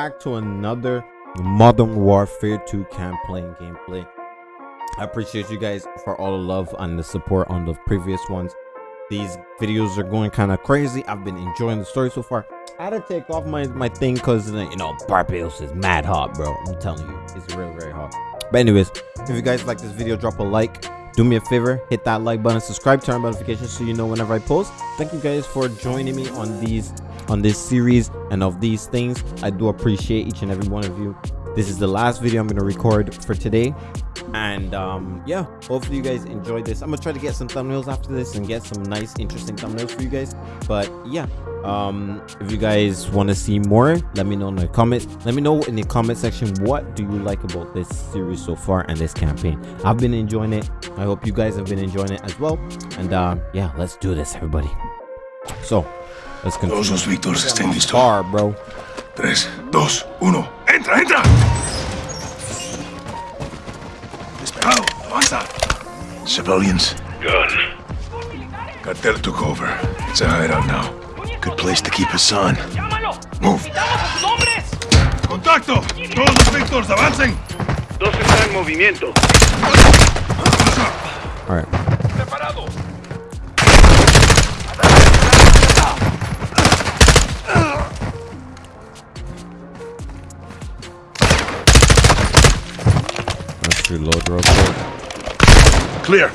back to another Modern Warfare 2 campaign gameplay. I appreciate you guys for all the love and the support on the previous ones. These videos are going kind of crazy. I've been enjoying the story so far. I had to take off my, my thing because, you know, Barbados is mad hot, bro. I'm telling you, it's real, very hot. But anyways, if you guys like this video, drop a like. Do me a favor, hit that like button, subscribe, turn on notifications so you know whenever I post. Thank you guys for joining me on these on this series and of these things. I do appreciate each and every one of you. This is the last video I'm going to record for today. And um, yeah, hopefully you guys enjoyed this. I'm to try to get some thumbnails after this and get some nice, interesting thumbnails for you guys. But yeah, um, if you guys want to see more, let me know in the comments. Let me know in the comment section what do you like about this series so far and this campaign. I've been enjoying it. I hope you guys have been enjoying it as well. And uh, yeah, let's do this, everybody. So, let's continue. Todos los Víctors estén listos. Bar, bro. 3, 2, 1. ¡Entra, entra! Civilians. Gun. Cartel took over. It's a hideout now. Good place to keep Hassan. Move. ¡Contacto! ¡Todos los Víctors, avancen! Dos están en movimiento. All right. ¡Preparado! Let's reload real quick. Clear.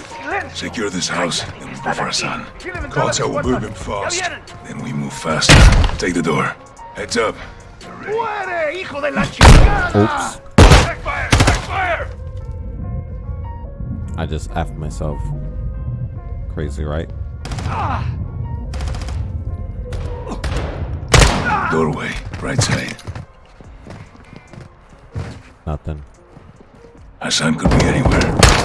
Secure this house, then we go for Hassan. Cartel will move him fast. Then we move faster. Take the door. Heads up. Oops. Backfire! Backfire! I just effed myself. Crazy, right? Doorway, right side. Nothing. Hassan could be anywhere.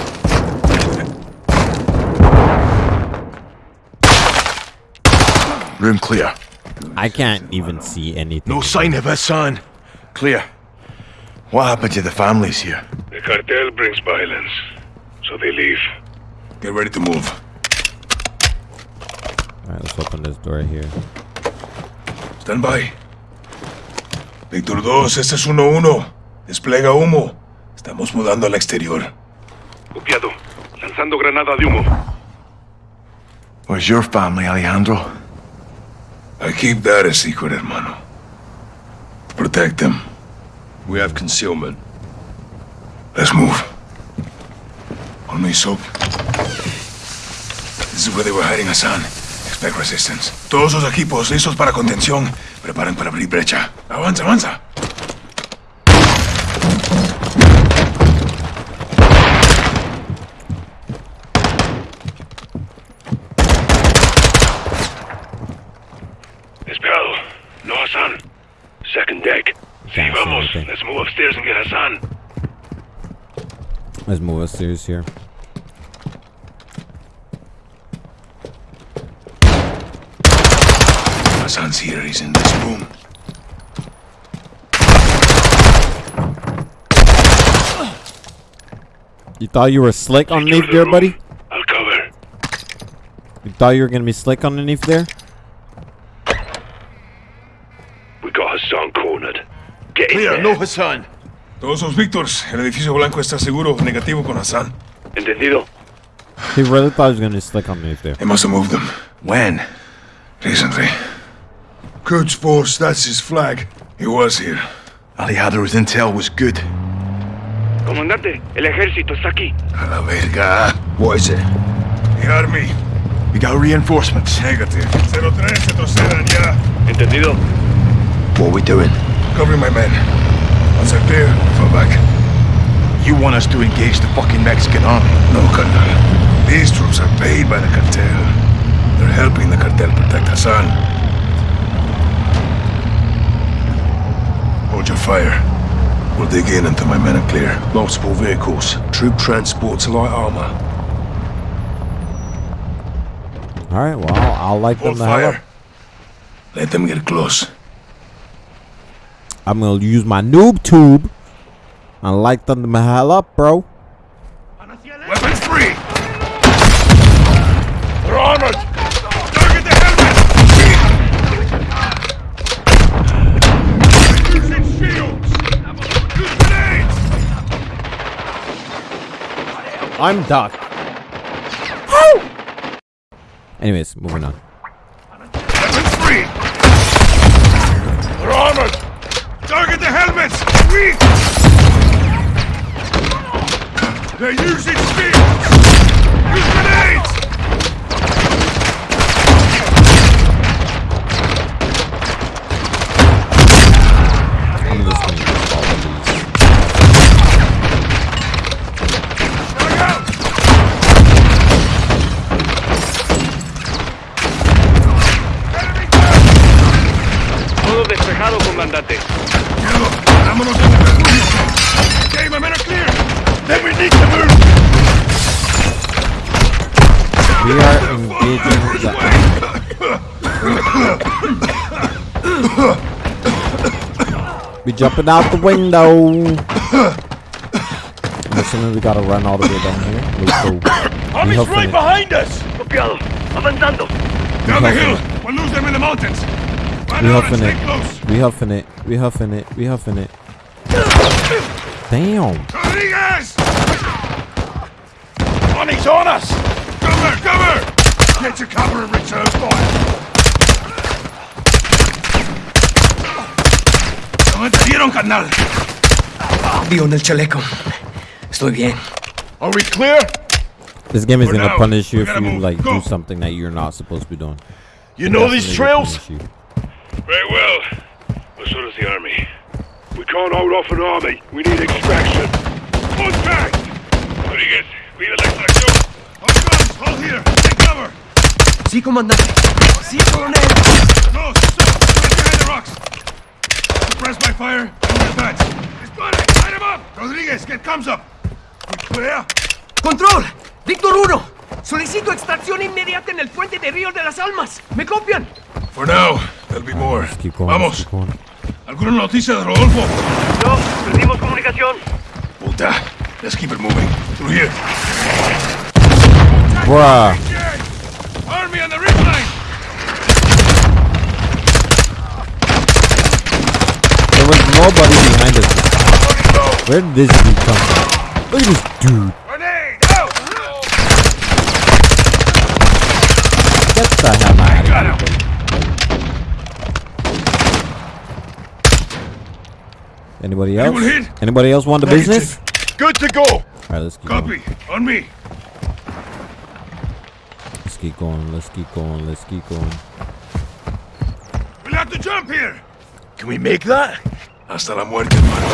Room clear. I can't even see anything. No sign of Hassan. Clear. What happened to the families here? The cartel brings violence, so they leave. Get ready to move. All right, let's open this door here. Stand by. Víctor 2, este es 1-1. Desplega humo. Estamos mudando al exterior. Copiado. Lanzando granada de humo. Where's your family, Alejandro? I keep that a secret, hermano. Protect them. We have concealment. Let's move. On me, Soap. This is where they were hiding Hassan. Expect resistance. Todos los equipos listos para contención. Preparen para abrir brecha. Avanza, avanza. Upstairs and get Hassan. Let's move upstairs here. Hassan's here. He's in this room. You thought you were slick underneath there, buddy? I'll cover. You thought you were gonna be slick underneath there? We got Hassan cornered. Get Clear, no Hassan. Todos los Víctors. El edificio blanco está seguro. Negativo con Hassan. Entendido. He really thought he was gonna stick on me there. They must have moved them. When? Recently. Quds Force, that's his flag. He was here. Alejandro's intel was good. Comandante, el ejército está aquí. A la verga. What is it? The army. We got reinforcements. Negative. 03, retrocedan ya. Entendido. What are we doing? Covering my men. Once they're clear, fall back. You want us to engage the fucking Mexican army? No, Colonel. These troops are paid by the cartel. They're helping the cartel protect Hassan. Hold your fire. We'll dig in until my men are clear. Multiple vehicles, troop transport to light armor. All right, well, I'll, I'll light them Hold the hell up. fire. Let them get close. I'm gonna use my noob tube and light them the hell up, bro. Weapons free! They're armored! Target the helmet! Using shields! I'm Doc. Anyways, moving on. Weapons free! They're armored! Target the helmets! Weak! They're using shields! Use grenades! Jumping out the window. I'm assuming we gotta run all the way down here. Let's go. We huffing it. behind us! Copiado. Avanzando. Down the huffing hill. it. We'll lose them in the mountains. Run We out and huffing it. close. We huffing it. We huffing it. We huffing it. Damn. Rodriguez! Money's on us! Cover, cover! Get your cover and return fire. ¿Cómo te dieron, carnal? Dio en el chaleco. Estoy bien. Are we clear? This game is For gonna now, punish you if you move. like Go. do something that you're not supposed to be doing. You know these trails? Very well. But so does the army. We can't hold off an army. We need extraction. Contact! Rodriguez, pide la extracción. All guns, hold here. Take cover. Sí, comandante. Sí, coronel. No, stop. Right behind the rocks. Suppress my fire and advance. He's got it. Light him up. Rodriguez, get comes up. We clear? ¡Control! ¡Víctor 1! Solicito extracción inmediata en el puente de Río de las Almas. ¿Me copian? For now, there'll be more. Going. Vamos. Let's keep going. ¿Alguna noticia de Rodolfo? No, perdimos comunicación. Puta. Let's keep it moving. Through here. Bruh. Army on the was nobody behind us. Where did this dude come from? Look at this dude. Get the hell out of here. Anybody else? Anybody else want the business? Good to go! Alright, let's keep going. Copy. On me. Let's keep going. Let's keep going. Let's keep going. We'll have to jump here. Can we make that? Hasta la muerte, hermano.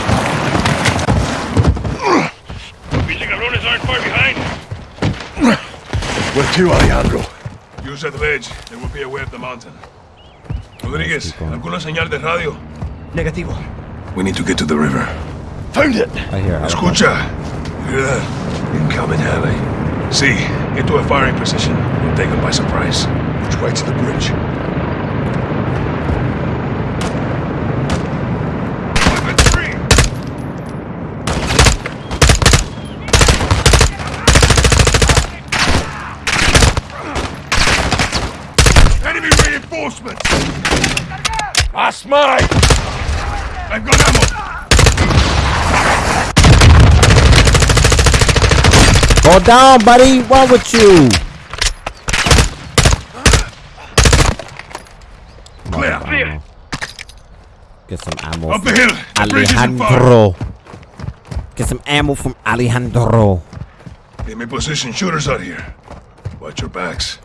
Pinche cabrones aren't far behind. Where to, Alejandro? Use that ledge. There will be a way up the mountain. Rodriguez, keep going. ¿alguna señal de radio? Negativo. We need to get to the river. Found it! I hear. I Escucha. You hear that? Incoming heli. See, get to a firing position. We'll take them by surprise. Which way to the bridge? Weapons free! Enemy reinforcements! That's mine! I've got ammo! Go down, buddy. What with you? Clear. Clear. Get some ammo. Up the from hill. The bridge is in fire. Alejandro. Get some ammo from Alejandro. Get me position shooters out here. Watch your backs.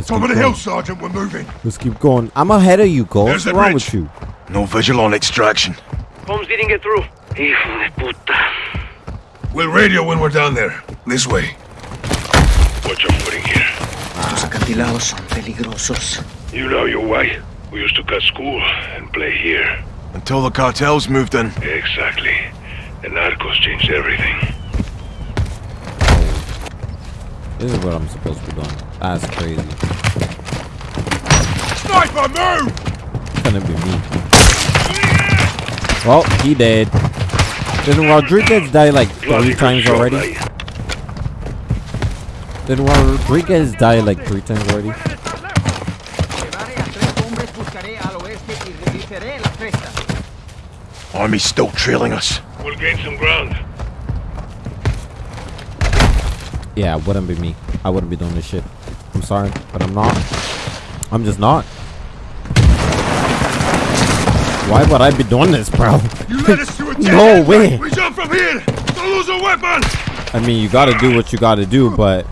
Let's Top keep of the going. hill, Sergeant. We're moving. Let's keep going. I'm ahead of you, Cole. There's What's wrong bridge. with you? No visual on extraction. Holmes didn't get through. Hijo de puta. We'll radio when we're down there. This way. Watch your footing here. Estos acantilados son peligrosos. You know your way. We used to cut school and play here. Until the cartels moved in. Exactly. The narcos changed everything. This is what I'm supposed to be doing. That's crazy. Sniper, move! Couldn't be me. Well, he dead. Didn't Rodriguez die like three times already? Didn't Rodriguez die like three times already? Llevaré a tres hombres, buscaré al oeste y redirigiré la cresta. Army's still trailing us. We'll gain some ground. Yeah, it wouldn't be me. I wouldn't be doing this shit. I'm sorry, but I'm not. I'm just not. Why would I be doing this, bro? You led us to a No way. We jump from here. Don't lose a weapon. I mean, you gotta do what you gotta do, but...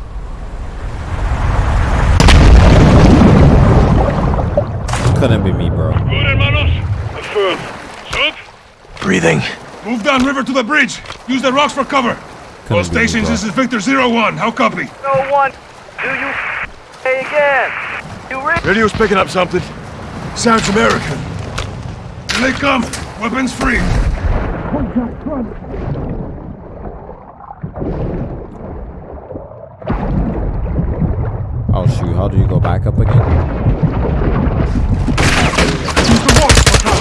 Couldn't be me, bro. Good, hermanos? Affirm. Sub? Breathing. Move down river to the bridge. Use the rocks for cover. All Couldn't be me, stations, bro. this is Victor Zero One. How copy? No one. Do you say again? You read? Radio's picking up something. Sounds American. Here they come. Weapons free. Oh shoot, how do you go back up again? Use the rocks for.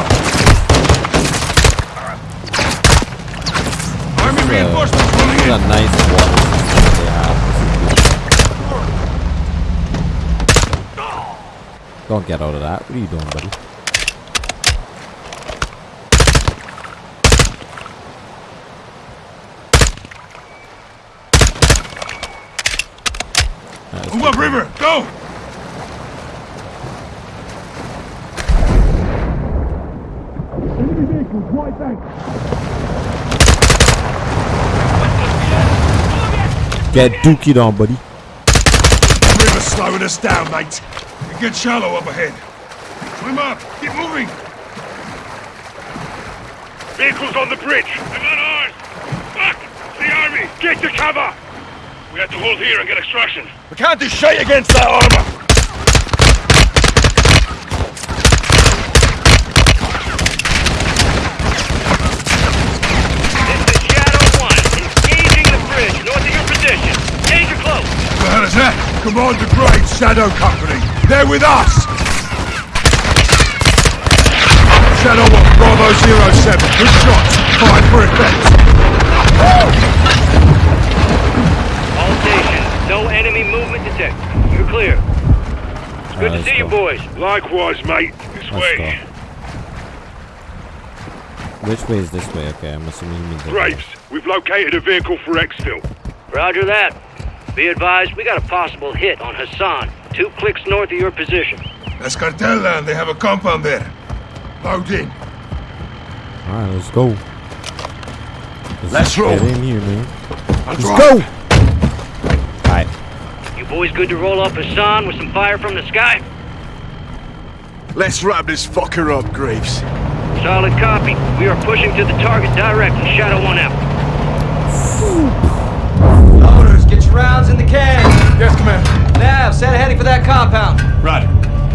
Army reinforcements rolling This in. a nice water Don't get out of that. What are you doing, buddy? Move up river. Go. Get dookied on, buddy. River's slowing us down, mate. It gets shallow up ahead. Swim up. Keep moving. Vehicles on the bridge. They're not ours. Fuck! It's the army. Get to cover. We have to hold here and get extraction. We can't do shit against that armor. This is Shadow 1. Engaging the bridge north of your position. Danger close. What the hell is that? Commander Graves, Shadow Company. They're with us. Shadow 1, Bravo Zero 07. Good shots. Fire for effect. All stations. No enemy movement detected. You're clear. It's good Alright, to see you boys. Likewise, mate. This Let's way. go. Which way is this way? Okay, I'm assuming you mean the Graves, we've located a vehicle for exfil. Roger that. Be advised, we got a possible hit on Hassan. Two clicks north of your position. That's cartel land. They have a compound there. Load in. Alright, let's go. Let's get roll. in here, man. Let's go! Alright. You boys good to roll up Hassan with some fire from the sky? Let's wrap this fucker up, Graves. Solid copy. We are pushing to the target directly. Shadow 1 out. Loaders, get your rounds in the can. Yes, Commander. Nav, set a heading for that compound. Roger.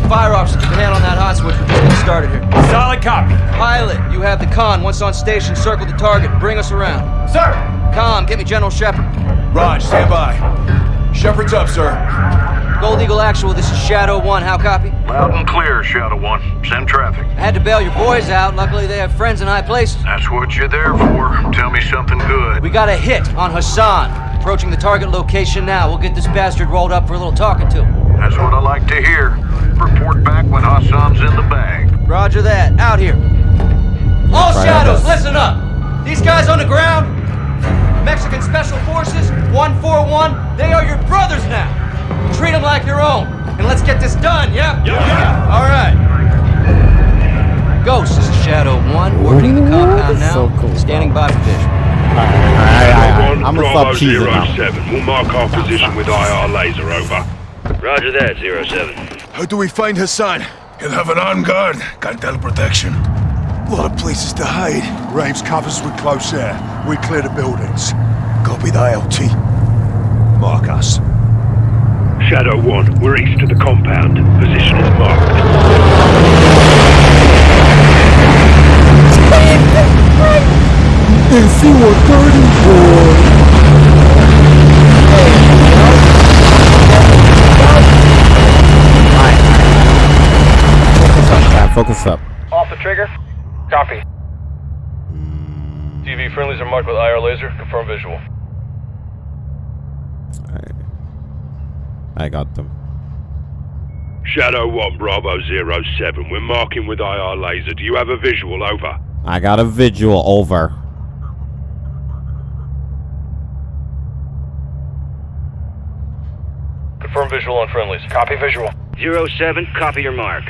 Fire officer, keep a hand on that hot switch. We're just getting started here. Solid copy. Pilot, you have the con. Once on station, circle the target. Bring us around. Sir. Com, get me General Shepherd. Raj, stand by. Shepherd's up, sir. Gold Eagle Actual, this is Shadow 1. How copy? Loud and clear, Shadow One. Send traffic. I had to bail your boys out. Luckily, they have friends in high places. That's what you're there for. Tell me something good. We got a hit on Hassan. Approaching the target location now. We'll get this bastard rolled up for a little talking to. That's what I like to hear. Report back when Hassan's in the bag. Roger that. Out here. All shadows, best. listen up. These guys on the ground, Mexican Special Forces, 141, they are your brothers now. Treat them like your own. And let's get this done, yeah? Yeah. yeah. All right. Ghost, this is Shadow 1, orbiting the compound now. so cool, Standing by for vision. I'm gonna Bravo stop cheesing now. 07. We'll mark our position with IR laser over. Roger that, 07. How do we find Hassan? He'll have an armed guard. Cartel protection. A lot of places to hide. Graves covers with close air. We clear the buildings. Copy the LT. Mark us. Shadow 1, we're east of the compound. Position is marked. Focus up, man. Focus up. Off the trigger. Copy. TV friendlies are marked with IR laser. Confirm visual. Alright. I got them. Shadow 1, Bravo 07. We're marking with IR laser. Do you have a visual? Over. I got a visual over. Confirm visual on friendlies. Copy visual. Zero 07, copy your mark.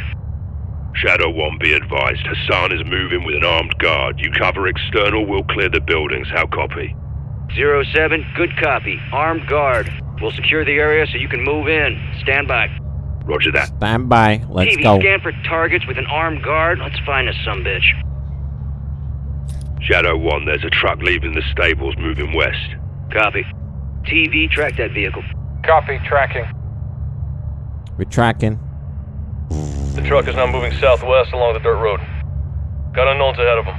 Shadow 1, be advised. Hassan is moving with an armed guard. You cover external, we'll clear the buildings. How copy? Zero 07, good copy. Armed guard. We'll secure the area so you can move in. Stand by. Roger that. Stand by. Let's go. TV, go. scan for targets with an armed guard. Let's find us some bitch. Shadow 1, there's a truck leaving the stables moving west. Copy. TV, track that vehicle. Copy. Tracking. We're tracking. The truck is now moving southwest along the dirt road. Got unknowns ahead of them.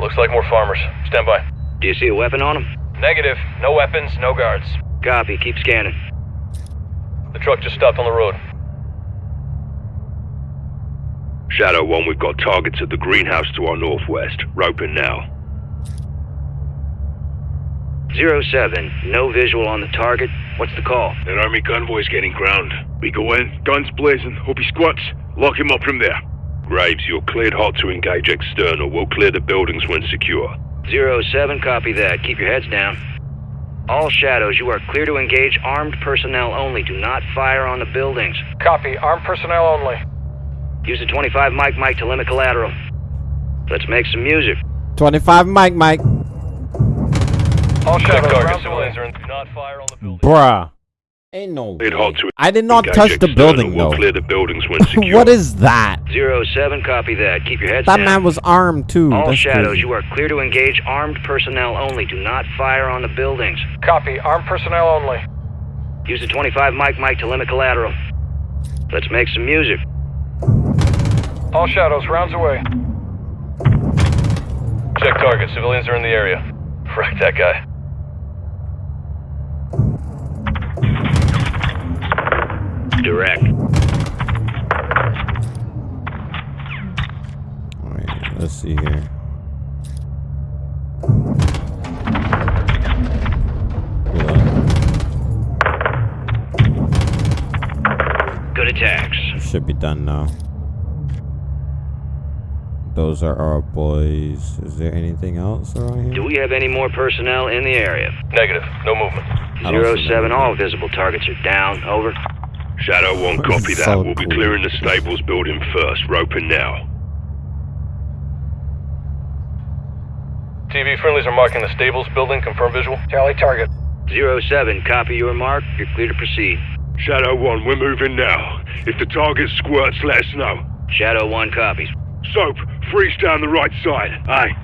Looks like more farmers. Stand by. Do you see a weapon on them? Negative. No weapons, no guards. Copy. Keep scanning. The truck just stopped on the road. Shadow 1, we've got targets at the greenhouse to our northwest. Roping now. Zero 07, no visual on the target. What's the call? An army convoy's getting ground. We go in, guns blazing. Hope he squats. Lock him up from there. Graves, you're cleared hot to engage external. We'll clear the buildings when secure. Zero 07, copy that. Keep your heads down. All shadows, you are clear to engage armed personnel only. Do not fire on the buildings. Copy. Armed personnel only. Use the 25 mic mic to limit collateral. Let's make some music. 25 mic Mike. All Check shadows. target. Civilians are in. Do not fire on the building. Bruh. Ain't no way. hot to I did not touch the external. building We'll though. clear the buildings when secure. what is that? Zero 07, copy that. Keep your heads That down. man was armed too. All That's shadows, crazy. you are clear to engage armed personnel only. Do not fire on the buildings. Copy. Armed personnel only. Use the 25 mic mic to limit collateral. Let's make some music. All shadows. Rounds away. Check target. Civilians are in the area. Frack that guy. Direct. Alright, let's see here. Good attacks. Should be done now. Those are our boys. Is there anything else around here? Do we have any more personnel in the area? Negative. No movement. I don't Zero see 07, that. all visible targets are down. Over. Shadow 1, copy that. So we'll be cool. clearing the stables building first. Roping now. TV friendlies are marking the stables building. Confirm visual. Tally target. Zero 07, copy your mark. You're clear to proceed. Shadow 1, we're moving now. If the target squirts, let us know. Shadow 1 copies. Soap, freeze down the right side. Aye.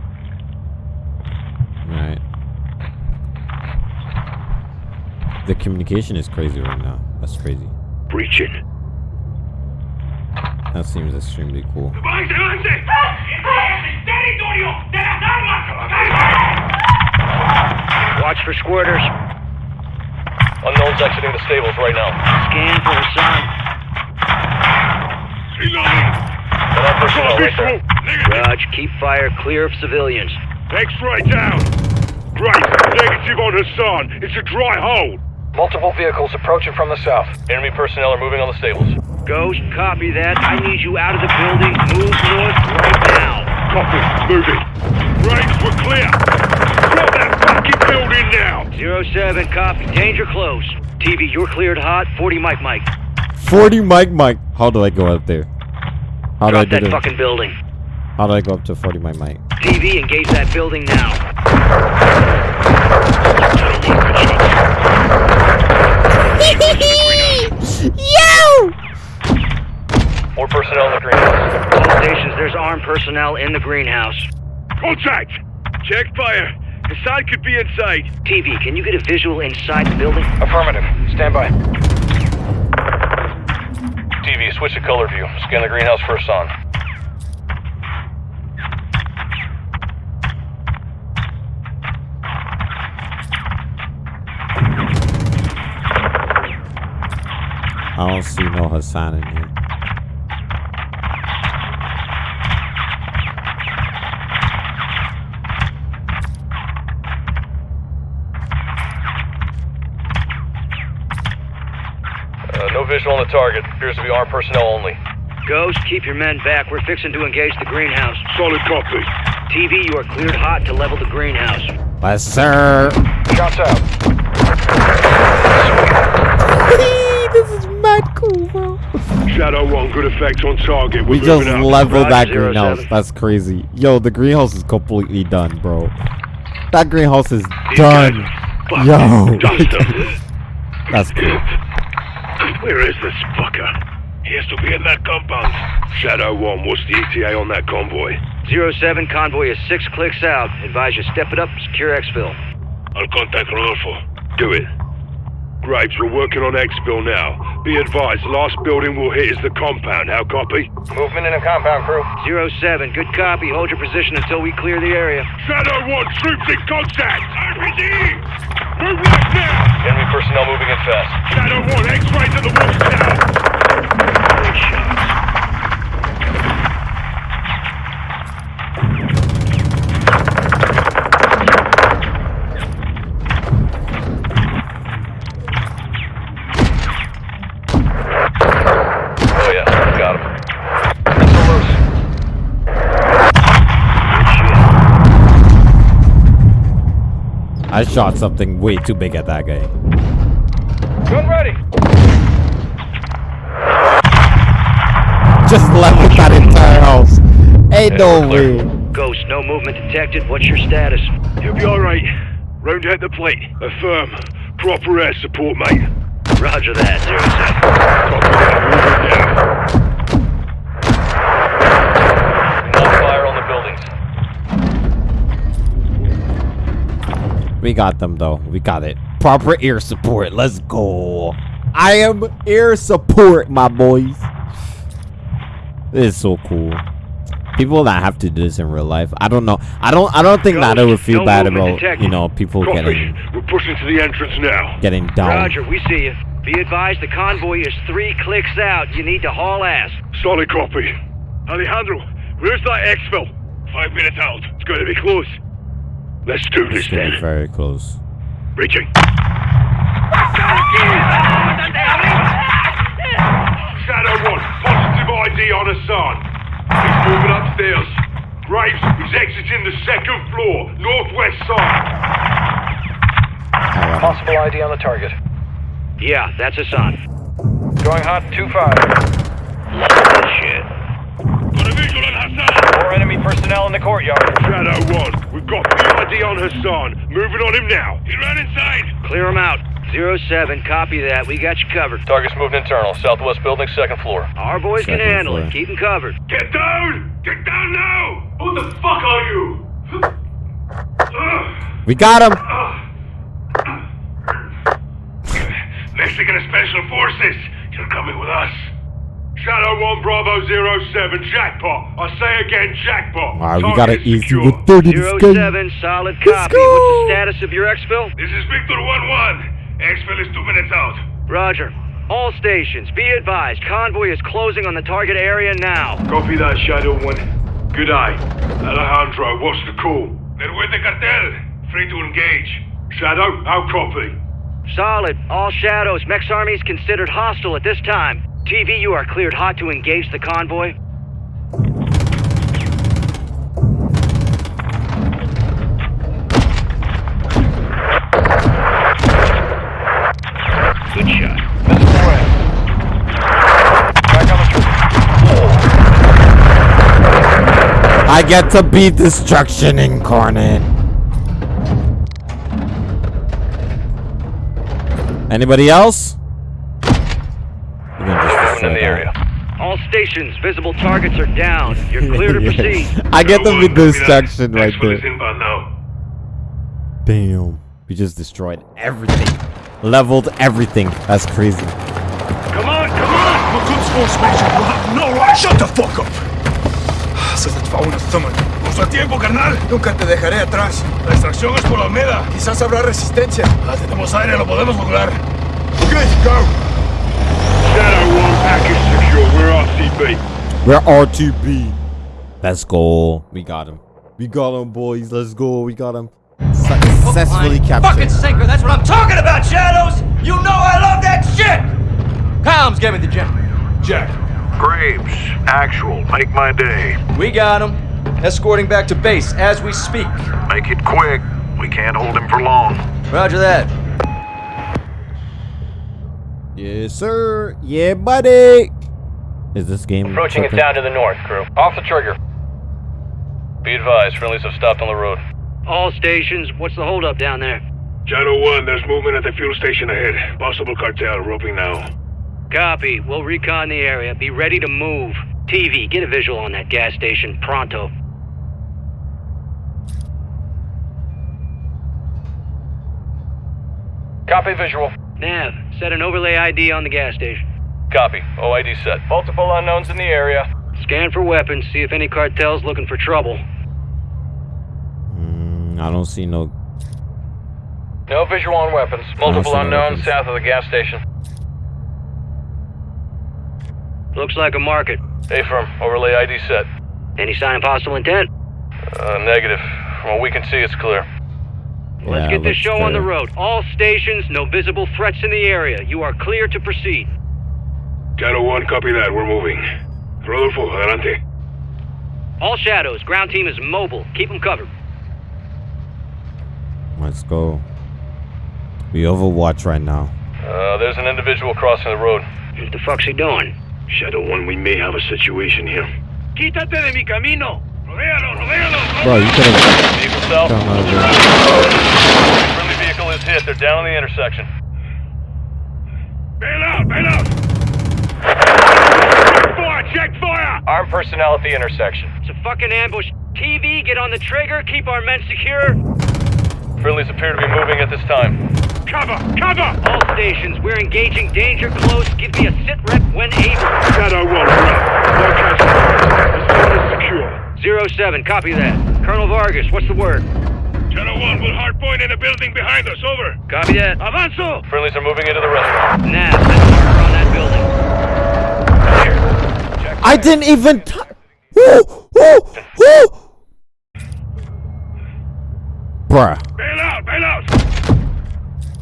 Right. The communication is crazy right now. That's crazy. Breaching. That seems extremely cool. Watch for squirters. Unknowns exiting the stables right now. Scan for Hassan. Got personnel right there. Raj, keep fire clear of civilians. X-ray down. Great. Negative on Hassan. It's a dry hold. Multiple vehicles approaching from the south. Enemy personnel are moving on the stables. Ghost, copy that. I need you out of the building. Move north right now. Copy. Moving. Graves, we're clear. Drop that fucking building now. Zero 07, copy. Danger close. TV, you're cleared hot. 40 mic mic. 40 Mike Mike. How do I go out there? How do I Drop do that this? fucking building. How do I go up to 40 my Mike? TV, engage that building now. Yo! More personnel in the greenhouse. All stations, there's armed personnel in the greenhouse. Contact. Check fire. Hassan could be inside. TV, can you get a visual inside the building? Affirmative. Stand by. Switch to color view. Scan the greenhouse for Hassan. I don't see no Hassan in here. Uh, no visual on the target. Appears to be armed personnel only. Ghost, keep your men back. We're fixing to engage the greenhouse. Solid copy. TV, you are cleared hot to level the greenhouse. Yes, sir. Shots out. this is mad cool, bro. Shadow 1, good effect on target. We're We just moving leveled that zero greenhouse. seven. That's crazy. Yo, the greenhouse is completely done, bro. That greenhouse is These done. Yo. That's cool. Where is this fucker? He has to be in that compound. Shadow 1, what's the ETA on that convoy? Zero 07 convoy is six clicks out. Advise you step it up, secure exfil. I'll contact Rodolfo. Do it. Graves, we're working on exfil now. Be advised, last building we'll hit is the compound. How copy? Movement in the compound crew. Zero 07, good copy. Hold your position until we clear the area. Shadow 1, troops in contact! RPG! Move right now! Enemy personnel moving in fast. Shadow 1, X-ray to the watchtower! Great shots. I shot something way too big at that guy. Gun ready. Just leveled that entire house. Ain't no we're way. Ghost, no movement detected. What's your status? You'll be alright. Round out the plate. Affirm. Proper air support, mate. Roger that, zero 07. Copy that. Moving down. No fire on the buildings. We got them though. We got it. Proper air support. Let's go. I am air support, my boys. This is so cool. People that have to do this in real life. I don't know. I don't. I don't think that I would feel No bad about detected. you know people Copy. getting We're pushing to the entrance now. getting down. Roger, we see you. Be advised the convoy is three clicks out. You need to haul ass. Solid copy. Alejandro, where's that exfil? Five minutes out. It's going to be close. Let's do this It's then. very close. Reaching. Shadow 1, positive ID on Hassan. He's moving upstairs. Graves, he's exiting the second floor, northwest side. Possible ID on the target. Yeah, that's Hassan. Going hot 2-5. Shit. Got a visual on Hassan. More enemy personnel in the courtyard. Shadow 1, we've got PID on Hassan. Moving on him now. He ran inside. Clear him out. Zero 07, copy that. We got you covered. Target's moved internal. Southwest building, second floor. Our boys can handle floor. it. Keep him covered. Get down! Get down now! Who the fuck are you? We got him. Mexican Special Forces, you're coming with us. Shadow 1 Bravo 07, jackpot. I say again, jackpot. Alright, we got it Target easy secure. with 30 Zero this game. 07, solid Let's copy. go. What's the status of your exfil? This is Victor 1-1. Exfil is two minutes out. Roger. All stations, be advised. Convoy is closing on the target area now. Copy that, Shadow 1. Good eye. Alejandro, what's the call? They're with the cartel. Free to engage. Shadow, how copy? Solid. All shadows. Mex Army is considered hostile at this time. TV, you are cleared hot to engage the convoy. Good shot. Back on. I get to be destruction incarnate. Anybody else? Stations, visible targets are down. You're clear to proceed. I get Shadow to be 1, destruction right there. Damn. We just destroyed everything. Leveled everything. That's crazy. Come on, come on! We're good sportsmanship. We'll have no right. Shut the fuck up. Se te va una thumb. Nuestro tiempo, carnal. Nunca te dejaré atrás. La extracción es por la Almeda. Quizás habrá resistencia. Ah, tenemos aire, lo podemos lograr. Okay, go. Shadow 1 package secure. We're RCB. We're RTB. Let's go. We got him. We got him, boys. Let's go. We got him. Successfully Fucking captured. sinker, that's what I'm talking about, Shadows! You know I love that shit! Coms, give me the gem. Jack, Graves, actual, make my day. We got him. Escorting back to base as we speak. Make it quick. We can't hold him for long. Roger that. Yes, sir. Yeah, buddy. Is this game Approaching it tripping? down to the north, crew. Off the trigger. Be advised, friendlies have stopped on the road. All stations, what's the holdup down there? Shadow 1, there's movement at the fuel station ahead. Possible cartel, roping now. Copy. We'll recon the area. Be ready to move. TV, get a visual on that gas station. Pronto. Copy visual. Nav, set an overlay ID on the gas station. Copy. OID set. Multiple unknowns in the area. Scan for weapons, see if any cartel's looking for trouble. Mm, I don't see no. No visual on weapons. Multiple see no unknowns south of the gas station. Looks like a market. A-firm. Overlay ID set. Any sign of hostile intent? Uh, negative. From what we can see, it's clear. Let's Yeah, get this looks show on the road. All stations, no visible threats in the area. You are clear to proceed. Shadow 1, copy that. We're moving. Rodolfo, adelante. All shadows, ground team is mobile. Keep them covered. Let's go. We overwatch right now. Uh, there's an individual crossing the road. What the fuck's he doing? Shadow 1, we may have a situation here. Quítate de mi camino. Rodéalo, rodéalo. Bro, you could have Vehicle south. done over. Friendly vehicle is hit. They're down on the intersection. Bail out, bail out. Armed personnel at the intersection. It's a fucking ambush. TV, get on the trigger. Keep our men secure. Friendlies appear to be moving at this time. Cover, cover. All stations, we're engaging danger close. Give me a sit rep when able. Shadow 1, we're up. No casualties. The zone is secure. Zero 07, copy that. Colonel Vargas, what's the word? Shadow 1 will hardpoint in a building behind us. Over. Copy that. Avanzo. Friendlies are moving into the restaurant. Nav, set a on that building. I didn't even. T- woo, woo, woo. Bruh. Bail out, bail out.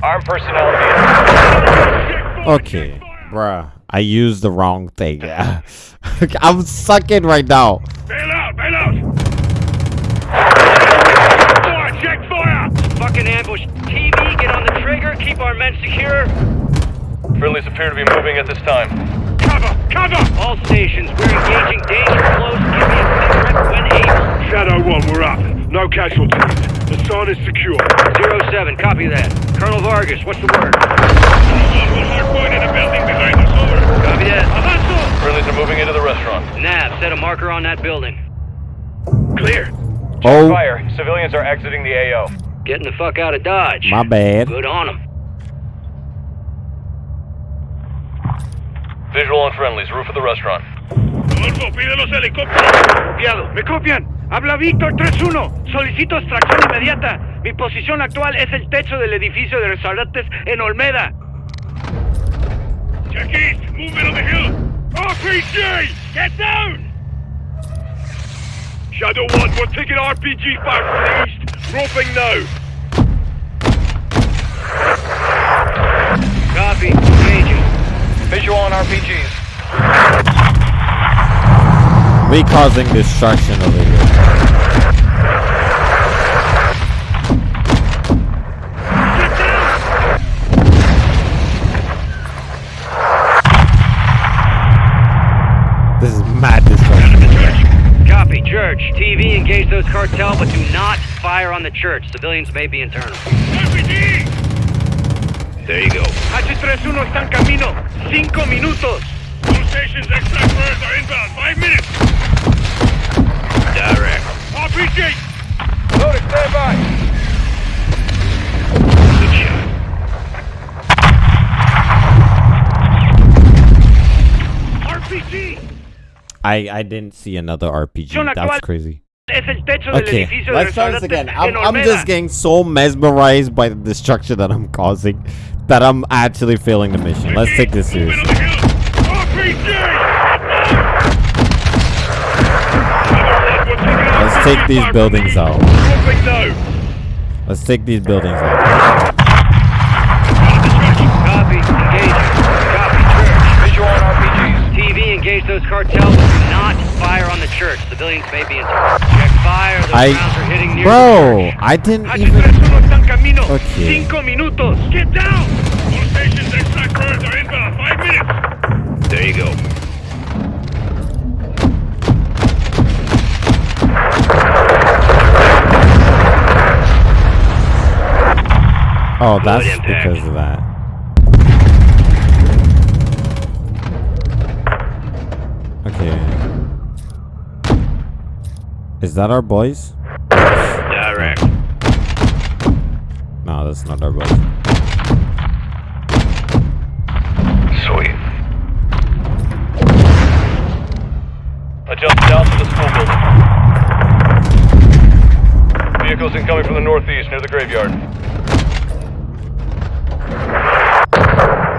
Armed personnel Okay, bruh. I used the wrong thing. I'm sucking right now. Bail out, bail out. Fire, check fire. Fucking ambush. TV, get on the trigger. Keep our men secure. Friendlies appear to be moving at this time. Cover, cover. All stations, we're engaging danger close. Give me a sit rep when able. Shadow 1, we're up. No casualties. The zone is secure. Zero 07, copy that. Colonel Vargas, what's the word? Shadow 1 will hardpoint in a building behind us. Over. Copy that. Avanzo. Friendlies are moving into the restaurant. Nav, set a marker on that building. Clear. Oh, Fire. Civilians are exiting the AO. Getting the fuck out of Dodge. my bad. Good on them. Visual on friendlies. Roof of the restaurant. Rodolfo, pide los helicópteros. Copiado. ¿Me copian? Habla Víctor 3-1. Solicito extracción inmediata. Mi posición actual es el techo del edificio de restaurantes en Olmeda. Check east. Movement on the hill. RPG! Get down! Shadow 1, we're taking RPG fire from the east. Roping now. Visual on RPGs. We causing destruction over here. This is mad destruction. Copy. Church. TV, engage those cartel, but do not fire on the church. Civilians may be internal. RPG! There you go. H31 está en camino. Cinco minutos. All stations extract birds are inbound. Five minutes. Direct. RPG! Loaded. Stand by. Good shot. RPG! I I didn't see another RPG. That's crazy. Es el techo del Okay, let's try this again. I'm, I'm just getting so mesmerized by the destruction that I'm causing that I'm actually failing the mission. Let's take this seriously. Let's take these buildings out. Let's take these buildings out. TV, engage those cartels, do not fire on the church. Civilians may be internal. Check fire. Those I, rounds are hitting near bro, I didn't even. Okay. Cinco minutos. Get down. All stations are. Five minutes. There you go. Oh, that's because of that. Okay. Is that our boys? Direct. No, that's not our boys. Sweet. I jumped down to the school building. Vehicles incoming from the northeast near the graveyard.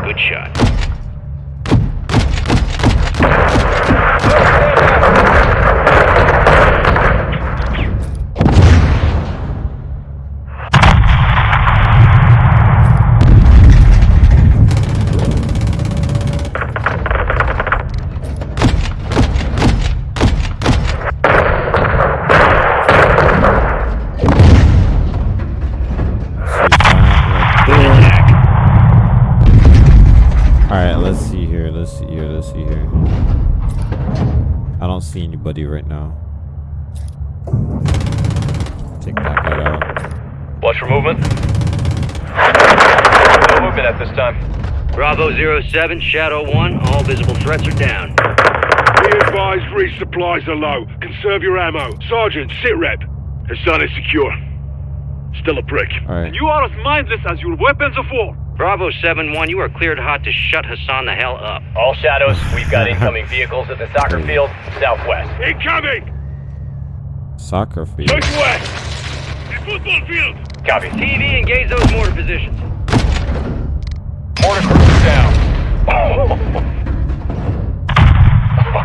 Good shot. 7, Shadow 1, all visible threats are down. Be advised, resupplies are low. Conserve your ammo. Sergeant, sit rep. Hassan is secure. Still a prick. Right. And you are as mindless as your weapons of war. Bravo 7-1, you are cleared hot to shut Hassan the hell up. All shadows, we've got incoming vehicles at the soccer field, southwest. Incoming! Soccer field. Southwest. The football field! Copy. TV, engage those mortar positions. Mortar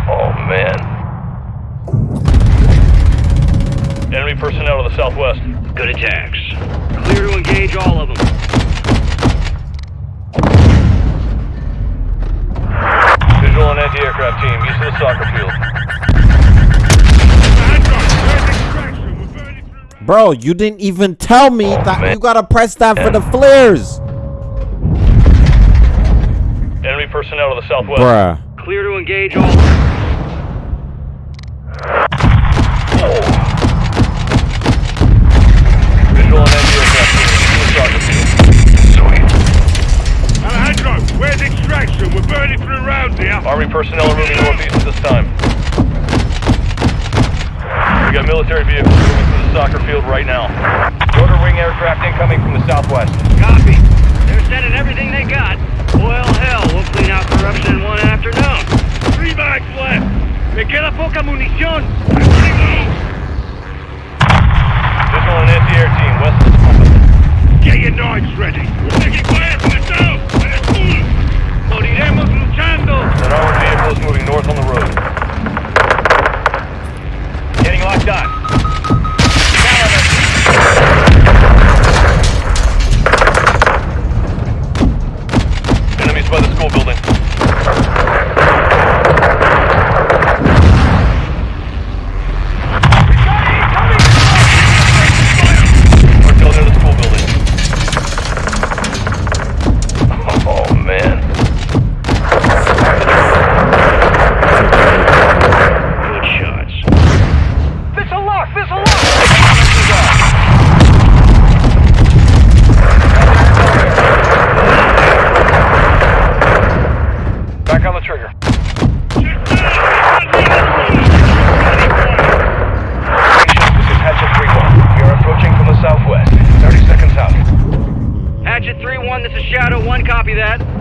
Oh, man. Enemy personnel to the southwest. Good attacks. Clear to engage all of them. Visual and anti-aircraft team east of the soccer field. Bro, you didn't even tell me oh, that you gotta press that for the flares. Enemy personnel to the southwest. Bruh. Clear to engage all. Visual and anti-aircraft team east of the soccer field. Alejandro, where's extraction? We're burning through rounds here. Army personnel are moving northeast at this time. We got military vehicles moving through the soccer field right now. Rotor wing aircraft incoming from the southwest. Copy. They're sending everything they got. Well, hell, out corruption in one afternoon. Three bags left. Me queda poca munición. And anti-air team west. Get your knives ready. We're taking fire from the south. Moriremos luchando. An armored vehicle is moving north on the road. Getting locked on.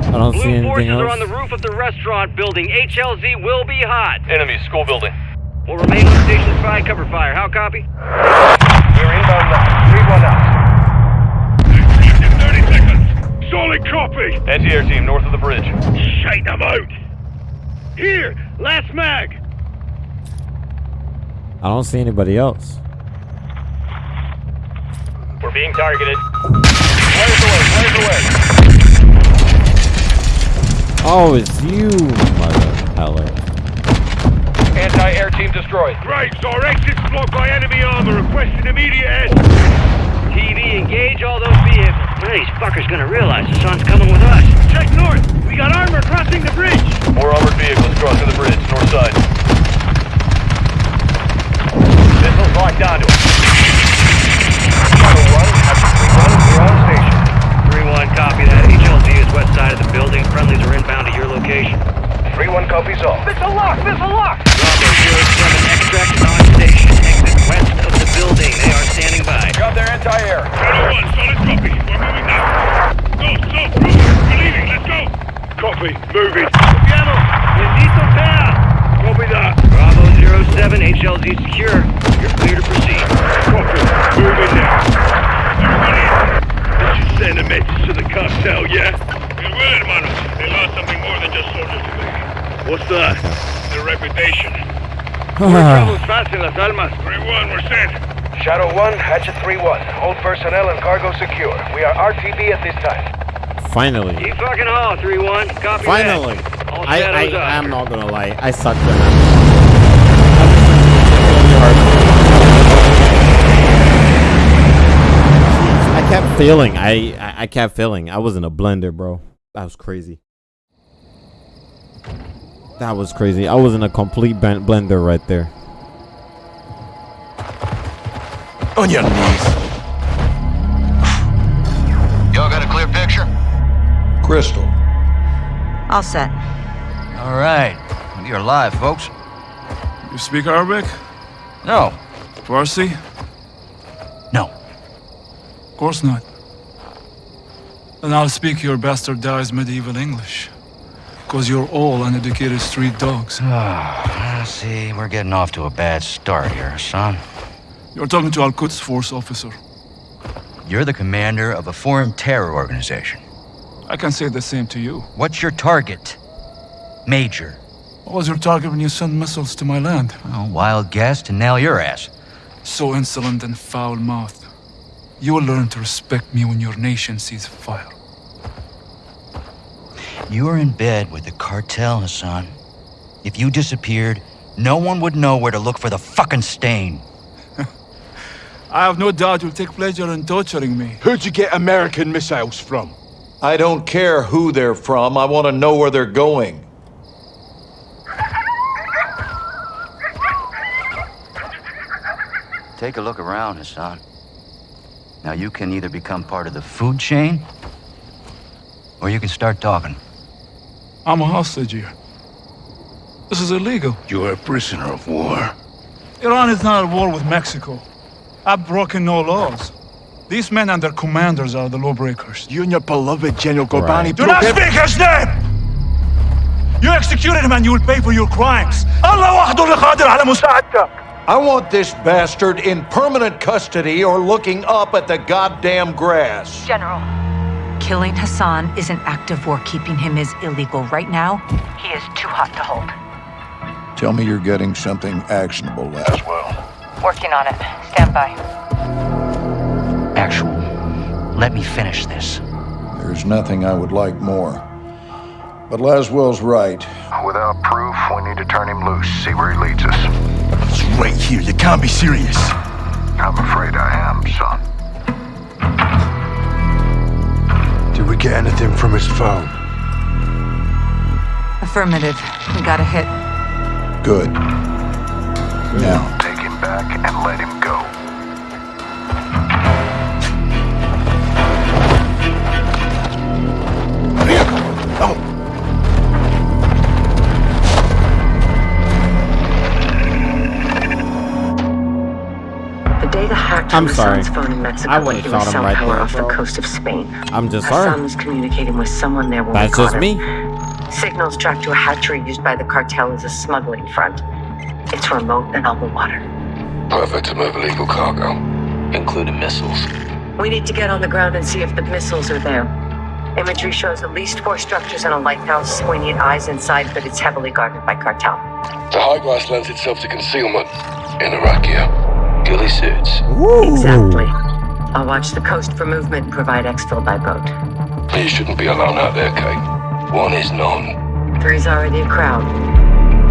I don't Blue see anything forces are on the roof of the restaurant building. HLZ will be hot. Enemy school building. We'll remain on station to provide cover fire. How copy? We're inbound now. 3-1 out. 30 seconds. Solid copy. Anti-air team north of the bridge. Shake them out. Here, last mag. I don't see anybody else. We're being targeted. Flares away, flares away. Oh, it's you, mother heller. Anti-air team destroyed. Graves, our exit's blocked by enemy armor. Requesting immediate aid. TV, engage all those vehicles. When are these fuckers gonna realize the sun's coming with us? Check north. We got armor crossing the bridge. More armored vehicles crossing the bridge, north side. Missiles locked onto it. Shadow 1, Hatchet 3-1, we're on station. 3-1, copy that. HLZ is west side of the building. Friendlies are inbound to your location. 3-1 copies all. Missile lock! Missile lock! Bravo 07, extract is on station. Exit west of the building. They are standing by. Got their anti-air. Shadow 1, solid copy. We're moving now. Go, so, Bruce. We're leaving. Let's go. Copy. Moving. Piano. Bendito sea. Copy that. Bravo 07, HLZ secure. You're clear to proceed. Copy. Moving now. Everybody, this should send a message to the cartel, yeah? It will, hermanos. They lost something more than just soldiers today. What's that? Their reputation. fast in Las Almas. 3-1, we're sent. Shadow 1, Hatchet 3-1. Hold personnel and cargo secure. We are RTB at this time. Finally. Keep fucking haul, 3-1. Copy Finally. that. All I, I, I'm not gonna lie. I sucked at that. I kept failing. I, I I kept failing. I was in a blender, bro. That was crazy. That was crazy. I was in a complete blender right there. On your knees. Y'all got a clear picture? Crystal. All set. All right. You're alive, folks. You speak Arabic? No. Farsi? Of course not. Then I'll speak your bastardized medieval English. Because you're all uneducated street dogs. Ah, see, we're getting off to a bad start here, son. You're talking to Al Quds Force officer. You're the commander of a foreign terror organization. I can say the same to you. What's your target? Major. What was your target when you sent missiles to my land? Oh, wild guess to nail your ass. So insolent and foul-mouthed. You will learn to respect me when your nation sees fire. You are in bed with the cartel, Hassan. If you disappeared, no one would know where to look for the fucking stain. I have no doubt you'll take pleasure in torturing me. Who'd you get American missiles from? I don't care who they're from. I want to know where they're going. Take a look around, Hassan. Now you can either become part of the food chain, or you can start talking. I'm a hostage here. This is illegal. You're a prisoner of war. Iran is not at war with Mexico. I've broken no laws. These men and their commanders are the lawbreakers. You and your beloved General Ghorbrani... Right. Do not speak his name! You executed him and you will pay for your crimes. Allah wahdu qadir ala. I want this bastard in permanent custody or looking up at the goddamn grass. General. Killing Hassan is an act of war. Keeping him is illegal. Right now, he is too hot to hold. Tell me you're getting something actionable, Laswell. Working on it. Stand by. Actual. Let me finish this. There's nothing I would like more. But Laswell's right. Without proof, we need to turn him loose, see where he leads us. It's right here. You can't be serious. I'm afraid I am, son. Did we get anything from his phone? Affirmative. We got a hit. Good. Now, Take him back and let him go. The day the hacked I'm sorry. Phone in Mexico I when would've he shot was him right there, off the coast of Spain. I'm just Hassan sorry. was communicating with someone there when That's we just him. me. Signals tracked to a hatchery used by the cartel as a smuggling front. It's remote and on the water. Perfect to move illegal cargo, including missiles. We need to get on the ground and see if the missiles are there. Imagery shows at least four structures and a lighthouse. We need eyes inside, but it's heavily guarded by cartel. The high glass lends itself to concealment. In Iraqia, ghillie suits. Exactly. I'll watch the coast for movement and provide exfil by boat. Please shouldn't be alone out there, Kate. One is none. Three's already a crowd.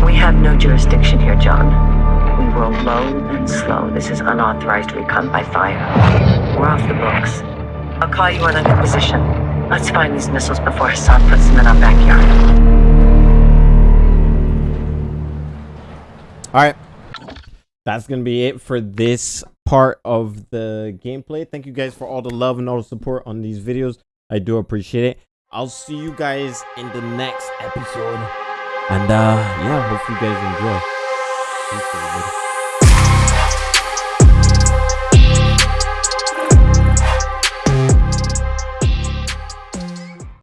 We have no jurisdiction here, John. We roll low and slow. This is unauthorized recon by fire. We're off the books. I'll call you on I'm position. Let's find these missiles before Hassan puts them in our backyard. All right. That's to be it for this part of the gameplay. Thank you guys for all the love and all the support on these videos. I do appreciate it. I'll see you guys in the next episode. And uh yeah, hope you guys enjoy.